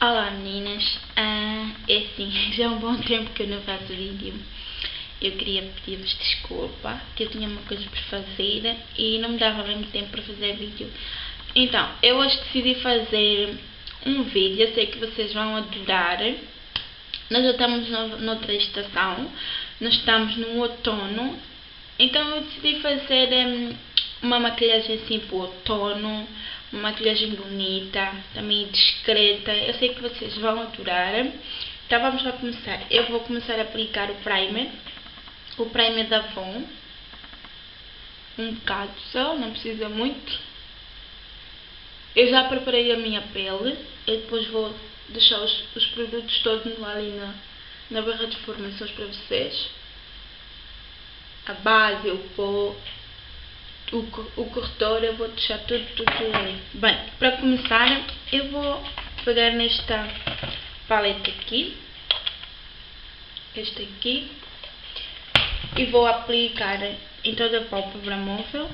Olá meninas, ah, é assim, já há um bom tempo que eu não faço vídeo. Eu queria pedir-vos desculpa, que eu tinha uma coisa para fazer e não me dava bem tempo para fazer vídeo. Então, eu hoje decidi fazer um vídeo, eu sei que vocês vão adorar. Nós já estamos no, noutra estação, nós estamos no outono, então eu decidi fazer um, uma maquilhagem assim para o outono, uma maquilhagem bonita, também discreta. Eu sei que vocês vão adorar. Então vamos lá começar. Eu vou começar a aplicar o primer. O primer da Avon. Um bocado só, não precisa muito. Eu já preparei a minha pele. Eu depois vou deixar os, os produtos todos lá ali na, na barra de informações para vocês. A base, o pó, o, o corretor, eu vou deixar tudo, tudo, tudo ali. Bem, para começar, eu vou pegar nesta paleta aqui, este aqui, e vou aplicar em toda a pálpebra móvel.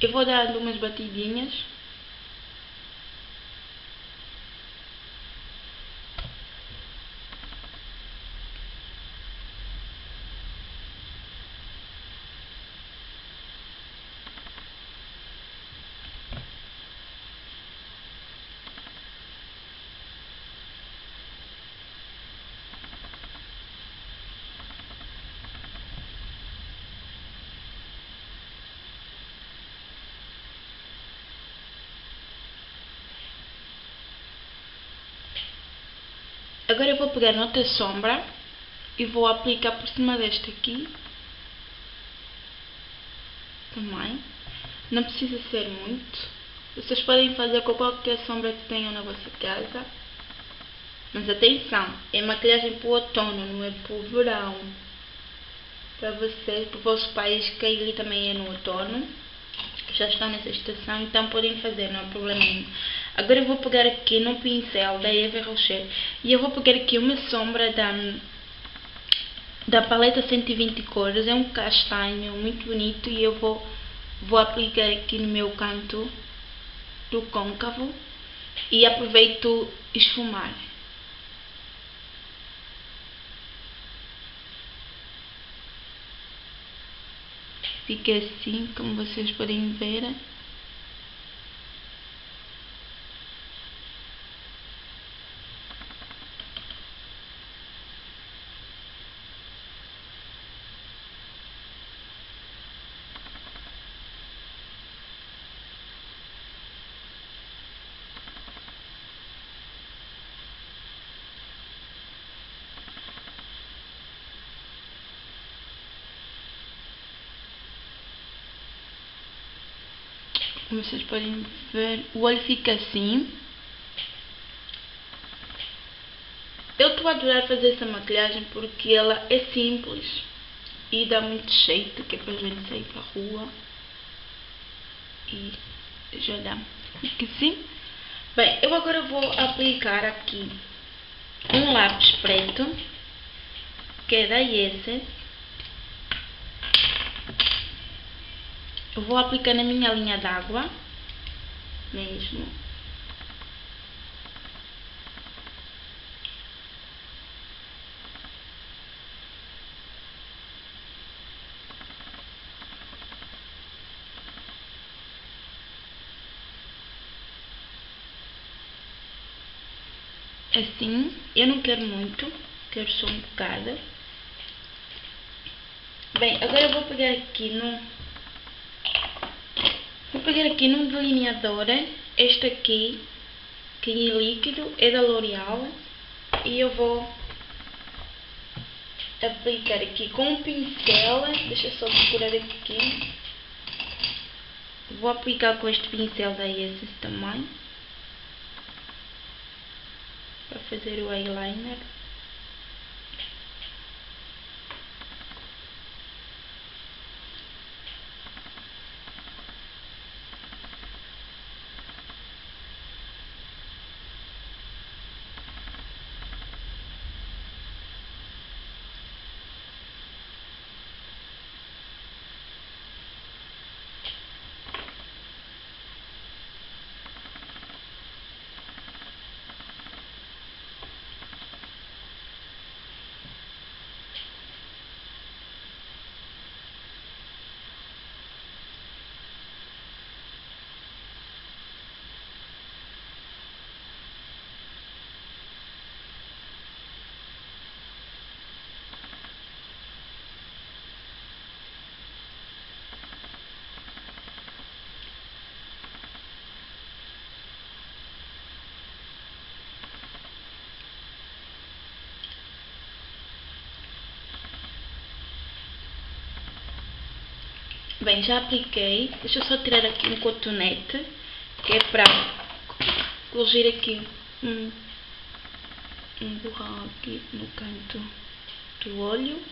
Eu vou dar umas batidinhas. Agora eu vou pegar noutra sombra e vou aplicar por cima desta aqui. Também. Não precisa ser muito. Vocês podem fazer com qualquer sombra que tenham na vossa casa. Mas atenção, é maquilhagem para o outono, não é para o verão. Para vocês, para o vosso país, que ele também é no outono. Já estão nessa estação, então podem fazer, não há problema nenhum. Agora eu vou pegar aqui no pincel da Eva Rocher e eu vou pegar aqui uma sombra da, da paleta 120 cores, é um castanho muito bonito e eu vou, vou aplicar aqui no meu canto do côncavo e aproveito esfumar. Fica assim, como vocês podem ver. Como vocês podem ver, o olho fica assim. Eu estou a adorar fazer essa maquilhagem porque ela é simples e dá muito jeito, que é para a gente sair para a rua. E já dá. Fica assim. Bem, eu agora vou aplicar aqui um lápis preto, que é da Essence. Vou aplicar na minha linha d'água, mesmo. Assim, eu não quero muito, quero só um bocado. Bem, agora eu vou pegar aqui no Vou pegar aqui num delineador, este aqui, que é líquido, é da L'Oreal, e eu vou aplicar aqui com um pincel, deixa só procurar aqui, vou aplicar com este pincel da Essence também, para fazer o eyeliner. Bem, já apliquei. Deixa eu só tirar aqui um cotonete, que é para colocar aqui um, um borrão aqui no canto do olho.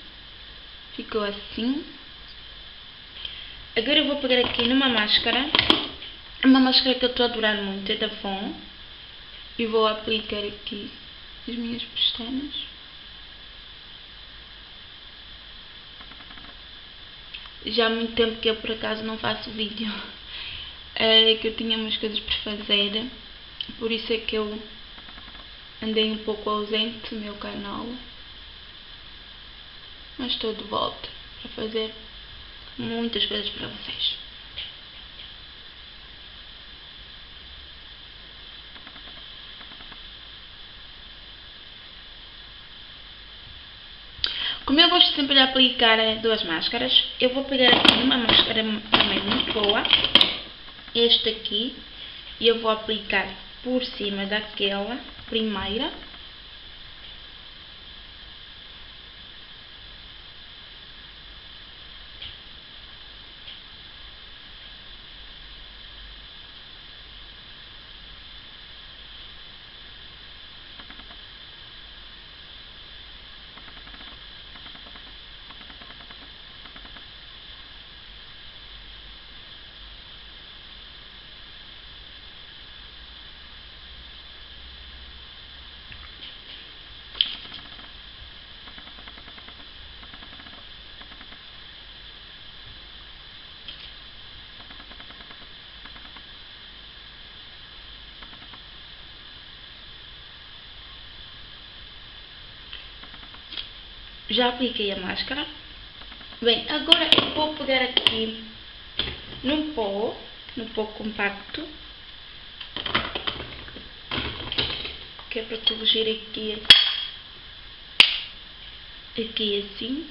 Ficou assim. Agora eu vou pegar aqui numa máscara. Uma máscara que eu estou a adorar muito, é da Von. E vou aplicar aqui as minhas pestanas. Já há muito tempo que eu por acaso não faço vídeo. É que eu tinha umas coisas para fazer. Por isso é que eu andei um pouco ausente do meu canal. Mas estou de volta para fazer muitas coisas para vocês. Como eu gosto sempre de aplicar duas máscaras, eu vou pegar aqui uma máscara também muito boa, este aqui, e eu vou aplicar por cima daquela primeira. Já apliquei a máscara. Bem, agora eu vou pegar aqui num pó, num pó compacto. Que é para corrigir aqui, aqui assim.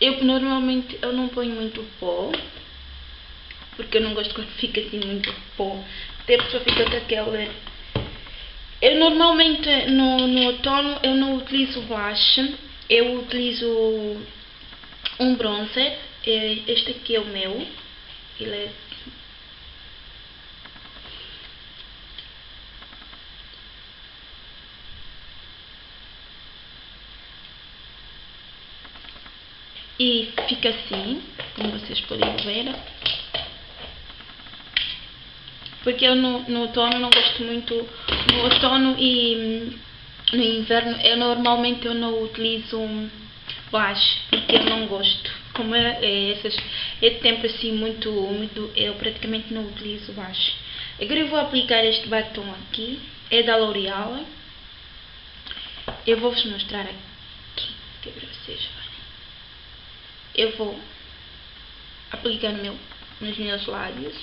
Eu normalmente eu não ponho muito pó, porque eu não gosto quando fica assim muito pó. Até a pessoa fica com aquela... Eu normalmente no, no outono eu não utilizo blush, eu utilizo um bronzer, este aqui é o meu, ele é E fica assim, como vocês podem ver porque eu no, no outono não gosto muito, no outono e no inverno eu normalmente eu não utilizo blush, porque eu não gosto. Como é, é, é tempo assim muito úmido, eu praticamente não utilizo blush. Agora eu vou aplicar este batom aqui, é da L'Oreal. Eu vou vos mostrar aqui, que é para vocês verem. Eu vou aplicar meu, nos meus lábios.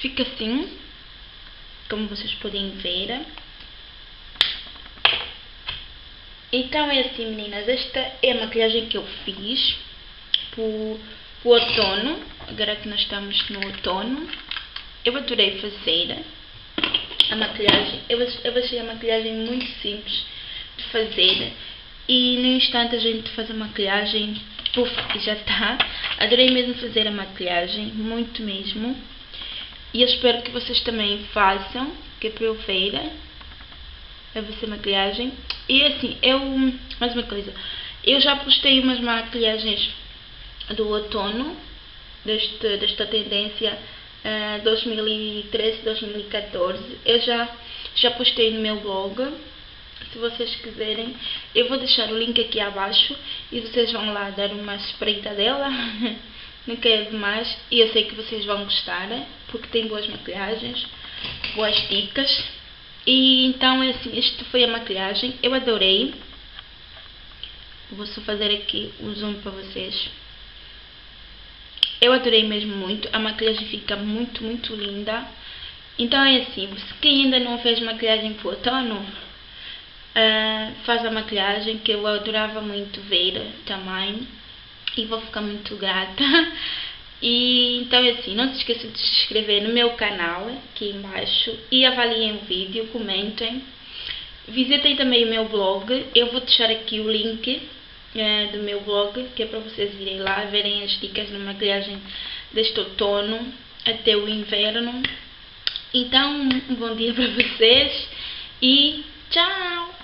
Fica assim, como vocês podem ver. Então é assim meninas, esta é a maquilhagem que eu fiz para o outono, agora que nós estamos no outono. Eu adorei fazer a maquilhagem, eu, eu achei a maquilhagem muito simples de fazer e no instante a gente faz a maquilhagem, puf, e já está. Adorei mesmo fazer a maquilhagem, muito mesmo. E eu espero que vocês também façam, que é para eu ver a vossa maquilhagem. E assim, eu, mais uma coisa, eu já postei umas maquilhagens do outono, deste, desta tendência uh, 2013-2014. Eu já, já postei no meu blog, se vocês quiserem. Eu vou deixar o link aqui abaixo e vocês vão lá dar uma espreita dela. não quero demais e eu sei que vocês vão gostar, porque tem boas maquilhagens, boas dicas. E então é assim, esta foi a maquilhagem, eu adorei. Vou só fazer aqui um zoom para vocês. Eu adorei mesmo muito, a maquilhagem fica muito, muito linda. Então é assim, se quem ainda não fez maquilhagem para o outono, uh, faz a maquilhagem que eu adorava muito ver também e vou ficar muito grata. E então assim, não se esqueçam de se inscrever no meu canal aqui embaixo e avaliem o vídeo, comentem. Visitem também o meu blog, eu vou deixar aqui o link é, do meu blog, que é para vocês irem lá verem as dicas de maquilhagem deste outono até o inverno. Então, um bom dia para vocês e tchau!